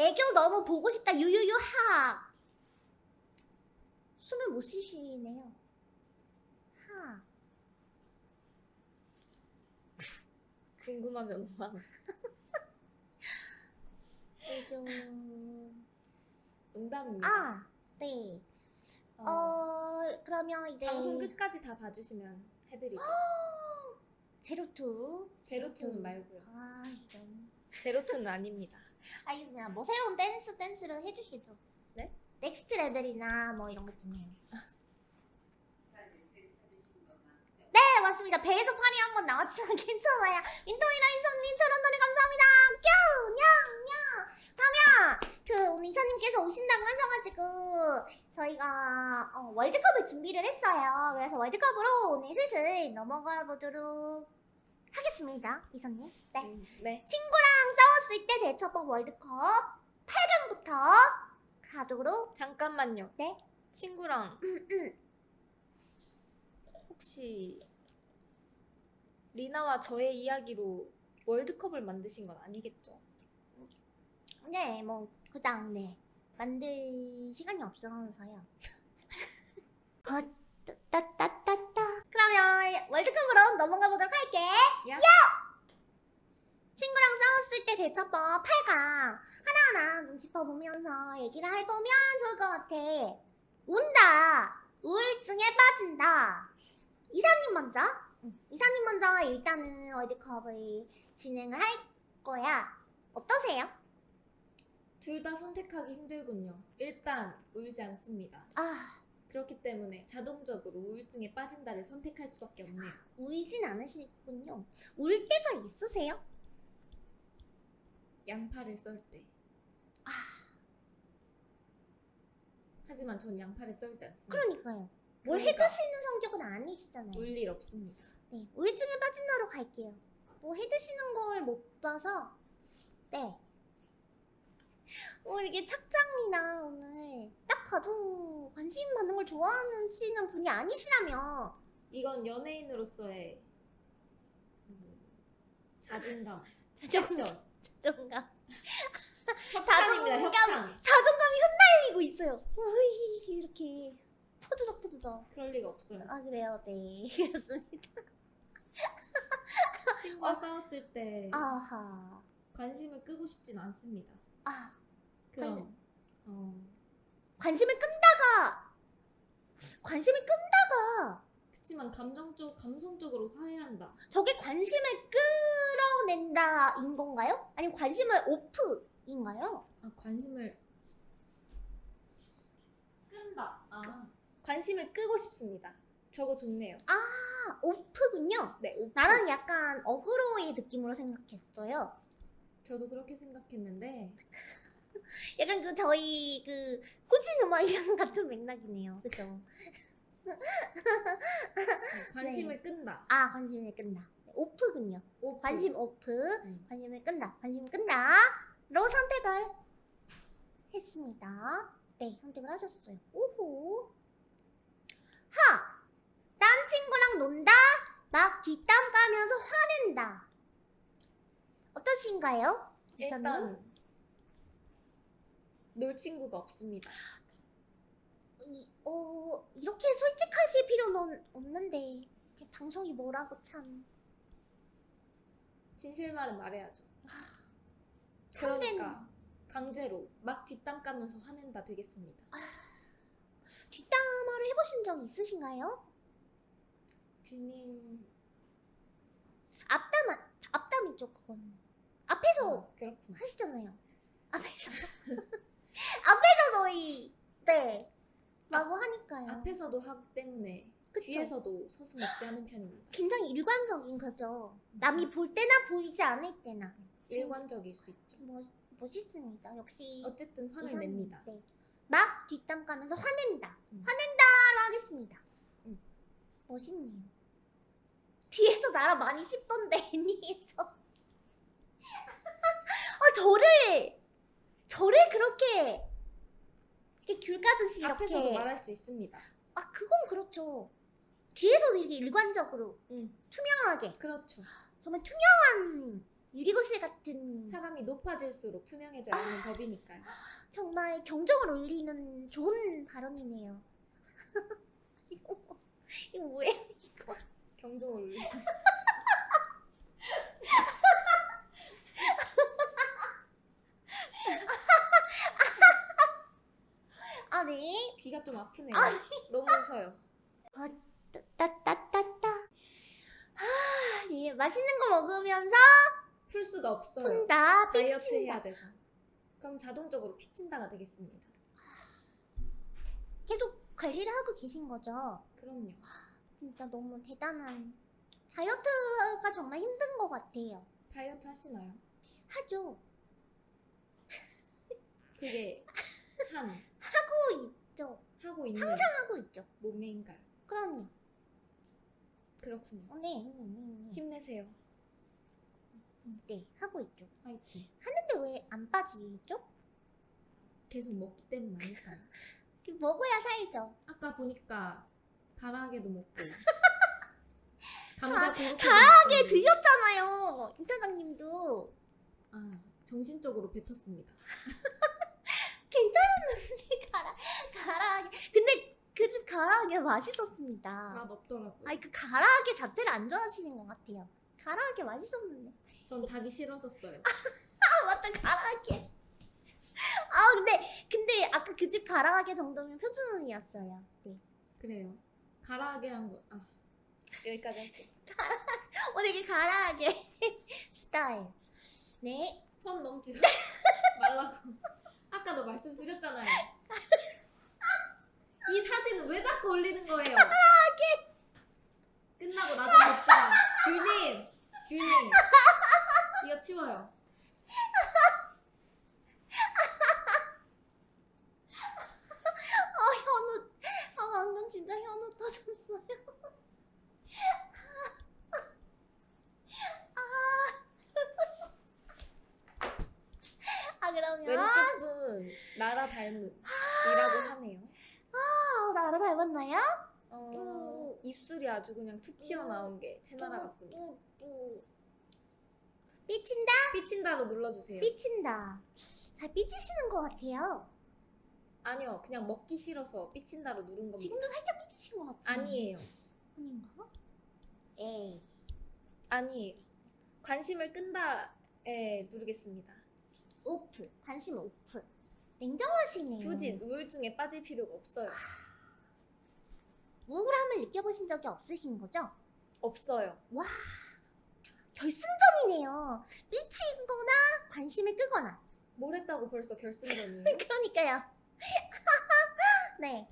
애교 너무 보고 싶다. 유유유 하 숨을 못 쉬시네요. 하. 궁금하면 막 애교 농담입니다. 아네. 어, 어 그러면 이제 방송 끝까지 다 봐주시면 해드리죠. Zero Two. Zero Two는 말고요. 아 이런. Zero Two는 아닙니다. 알겠습니다 뭐 새로운 댄스 댄스를 해주시죠. 네? Next Level이나 뭐 이런 것 중에. 네 맞습니다. 배에서 팔이 한번 나왔지만 괜찮아요. 인도이라 이사님 저런 노래 감사합니다. 뀨냥냥! 그러면 그 오늘 이사님께서 오신다고 하셔가지고 저희가 어, 월드컵을 준비를 했어요. 그래서 월드컵으로 오늘 슬슬 넘어가 보도록 하겠습니다 이사님 네 음, 네. 친구랑 싸웠을 때 대처법 월드컵 8강부터 가도록 잠깐만요. 네? 친구랑 혹시 리나와 저의 이야기로 월드컵을 만드신 건 아니겠죠? 네, 뭐 그당 네 만들 시간이 없어서요. 어, 따따따따. 그러면 월드컵으로 넘어가 보도록 할게. 야. 친구랑 싸웠을 때 대처법 8강 하나하나 좀 짚어보면서 얘기를 해보면 좋을 것 같아. 운다. 우울증에 빠진다. 이사님 먼저. 응, 이사님 먼저 일단은 월드컵을 진행을 할 거야. 어떠세요? 둘 다 선택하기 힘들군요. 일단 울지 않습니다. 아, 그렇기 때문에 자동적으로 우울증에 빠진다를 선택할 수밖에 없네요. 울진 않으시군요. 울 때가 있으세요? 양파를 썰 때. 아. 하지만 전 양파를 썰지 않습니다. 그러니까요. 뭘 그러니까. 해드시는 성격은 아니시잖아요. 울일 없습니다. 네, 우울증에 빠진다로 갈게요. 뭐 해드시는 걸 못 봐서 네. 뭐 이렇게 착장이나 오늘 딱 봐도 관심 받는 걸 좋아하시는 분이 아니시라면 이건 연예인으로서의 음, 자존감, 자존감. 자존감. 협찬. 자존감이 흩날리고 있어요. 우이 이렇게 포드덕 포드덕. 그럴 리가 없어요. 아 그래요, 네 그렇습니다. 친구와 싸웠을 때 아하, 관심을 끄고 싶진 않습니다. 아 그럼 어, 관심을 끈다가 관심을 끈다가 그치만 감정적 감성적으로 화해한다. 저게 관심을 끌어낸다인 건가요? 아니면 관심을 오프인가요? 아 관심을 끈다. 아 관심을 끄고 싶습니다. 저거 좋네요. 아 오프군요. 네, 오픈. 나는 약간 어그로의 느낌으로 생각했어요. 저도 그렇게 생각했는데 약간 그 저희 그 호진 음악이랑 같은 맥락이네요. 그죠? 네, 관심을 끈다. 아 관심을 끈다. 오프군요. 오픈. 관심 오프. 음. 관심을 끈다. 관심을 끈다. 로 선택을 했습니다. 네, 선택을 하셨어요. 오호. 하! 딴 친구랑 논다? 막 뒷담 까면서 화낸다. 어떠신가요? 이사님? 일단 놀 친구가 없습니다. 이, 어, 이렇게 솔직하실 필요는 없는데 방송이 뭐라고 참. 진실말은 말해야죠. 참된- 그러니까 강제로 막 뒷담 까면서 화낸다 되겠습니다. 뒷담화를 해보신 적 있으신가요? 균님 앞담, 앞담이죠, 그건. 앞에서 어. 하시잖아요. 앞에서. 앞에서 저희, 네. 라고 하니까요. 앞에서도 하기 때문에 그쵸? 뒤에서도 서슴없이 하는 편입니다. 굉장히 일관적인 거죠. 남이 볼 때나 보이지 않을 때나. 일관적일 수 있죠. 멋, 멋있습니다. 역시. 어쨌든 화를 이사님. 냅니다. 네. 막 뒷담 까면서 화낸다. 음. 화낸다로 하겠습니다. 음. 멋있네요. 뒤에서 나랑 많이 씹던데 애니에서. 아 저를 저를 그렇게 이렇게 귤 까듯이 이렇게 앞에서도 말할 수 있습니다. 아 그건 그렇죠. 뒤에서도 이렇게 일관적으로 음, 투명하게 그렇죠. 정말 투명한 유리구슬 같은 사람이 높아질수록 투명해져야 하는 법이니까요. 정말 경적을 울리는 좋은 발언이네요. 이거 뭐- 이거 뭐예요? 이거 경종을 울리. 귀가 좀 아프네요. 너무 웃어요. 따따따따. 아, 네. 맛있는 거 먹으면서 풀 수가 없어요. 혼다 다이어트 삐친다. 해야 돼서. 그럼 자동적으로 피친다가 되겠습니다. 계속 관리를 하고 계신 거죠? 그럼요. 진짜 너무 대단한. 다이어트가 정말 힘든 것 같아요. 다이어트 하시나요? 하죠. 그게 한 하고 있죠. 하고 있는 하고 있죠. 몸매인가요? 그럼요. 그렇군요. 어, 네, 네, 네, 네. 힘내세요. 네, 하고 있죠. 화이팅. 하는데 왜 안 빠지죠? 계속 먹기 때문 아닐까요? 그 먹어야 살죠. 아까 보니까 가라아게도 먹고 감자 먹고 드셨잖아요. 이사장님도. 아 정신적으로 뱉었습니다. 괜찮았는데 가라 가라아게. 근데 그 집 가라아게 맛있었습니다. 맛 없더라고요. 아니 그 가라아게 자체를 안 좋아하시는 것 같아요. 가라아게 맛있었는데. 전 닭이 싫어졌어요. 아 맞다 가라아게. 아 근데 근데 아까 그 집 가라아게 정도면 표준이었어요. 네. 그래요. 가라아게랑 뭐, 아 여기까지 할게요. 어 되게 가라아게 스타일. 네. 선 넘지 말라고. 아까도 말씀드렸잖아요. 이 사진은 왜 자꾸 올리는 거예요? 끝나고 나중에 봅시다. 귤님, 귤님, 이거 치워요. 아 현우. 아 방금 진짜 현우 터졌어요. 아, 아 그러면 왼쪽 분 나라 닮은이라고 하네요. 아, 나를 닮았나요? 어, 입술이 아주 그냥 툭 튀어나온 게 채나라 같군요. 뚜, 삐친다? 삐친다로 눌러주세요. 삐친다. 잘 삐치시는 것 같아요. 아니요, 그냥 먹기 싫어서 삐친다로 누른 겁니다. 지금도 살짝 삐치신 것 같아요. 아니에요. 아닌가? 에이. 아니에요. 관심을 끈다 에 누르겠습니다. 오프. 관심 오프. 냉정하시네요. 굳이 우울증에 빠질 필요가 없어요. 우울함을 느껴보신 적이 없으신 거죠? 없어요. 결승전이네요. 삐치거나 관심을 끄거나. 뭘 했다고 벌써 결승전이에요? 그러니까요. 네.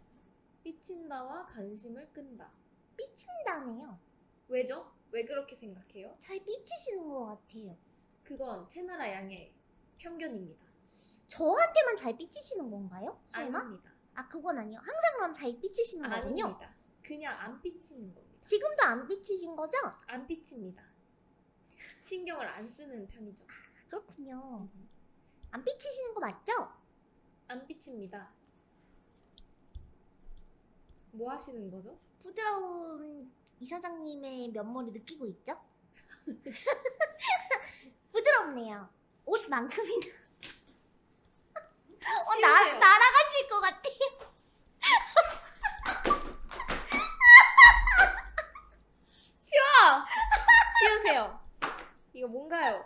삐친다와 관심을 끈다. 삐친다네요. 왜죠? 왜 그렇게 생각해요? 잘 삐치시는 것 같아요. 그건 채나라 양의 편견입니다. 저한테만 잘 삐치시는 건가요? 설마? 아닙니다. 아 그건 아니요. 항상 그럼 잘 삐치시는 거군요. 아닙니다. 그냥 안 삐치는 겁니다. 지금도 안 삐치신 거죠? 안 삐칩니다. 신경을 안 쓰는 편이죠. 그렇군요. 안 삐치시는 거 맞죠? 안 삐칩니다. 뭐 하시는 거죠? 부드러운 이 사장님의 면모를 느끼고 있죠? 부드럽네요. 옷만큼이나. 어, 나. 날아가실 것 같아요. 치우세요. 이거 뭔가요?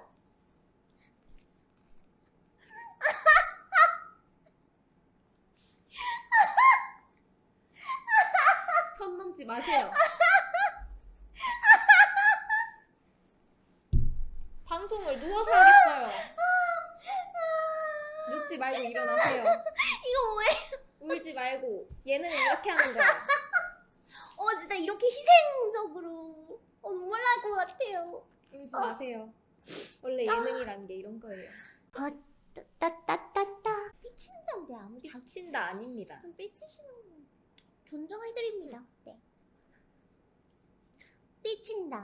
선 넘지 마세요. 방송을 누워서 하겠어요. 눕지 말고 일어나세요. 이거 왜? 울지 말고 예능은 이렇게 하는 거야. 어, 진짜 이렇게 날 것 같아요. 울지 마세요. 원래 예능이란 게 이런 거예요. 아, 따따따따따. 삐친다는데 아무 자 삐친다 아닙니다. 삐치시는 존중해드립니다. 네. 삐친다.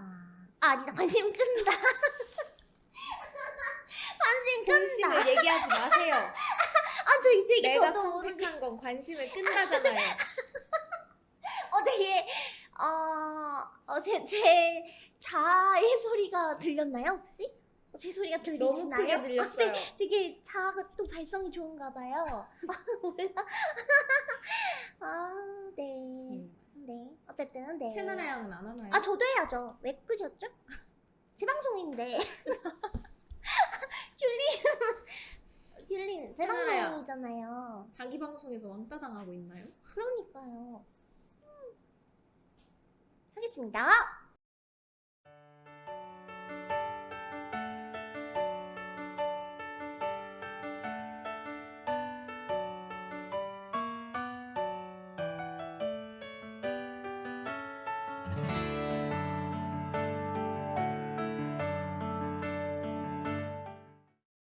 아, 아니다. 관심 끈다. 관심 끈다. 본심을 얘기하지 마세요. 아, 저 되게 내가 저도. 선택한 건 관심을 끈다잖아요. 어, 되게, 어, 어, 제, 제 자의 소리가 들렸나요, 혹시? 어, 제 소리가 너무 들리시나요? 크게 들렸어요. 아, 네, 되게 자아가 또 발성이 좋은가 봐요. 몰라. 아, 네. 음. 네. 어쨌든 네. 채널 하양은 안 하나요? 아, 저도 해야죠. 왜 끄셨죠? 제 방송인데. 귤리. 귤리는 제. 방송이잖아요. 자기 방송에서 왕따 당하고 있나요? 그러니까요. 음. 하겠습니다.